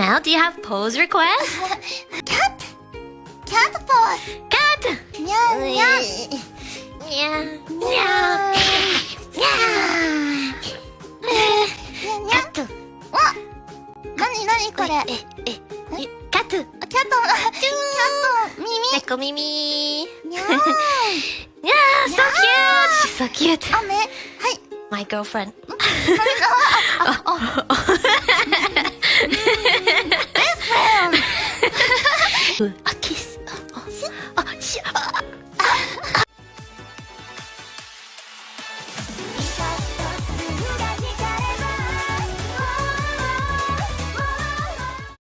Now, do you have pose requests? cat! Cat pose! Cat! Nya nya! Yeah. Nya! Yeah. Nya nya!わなになにこれえ、え、え、カットキャットキャット耳猫耳にゃー Yeah, so cute! She's so cute. 雨はい My girlfriend. 둘, 아 키스. 어, 어? 아, 아, 아, 아,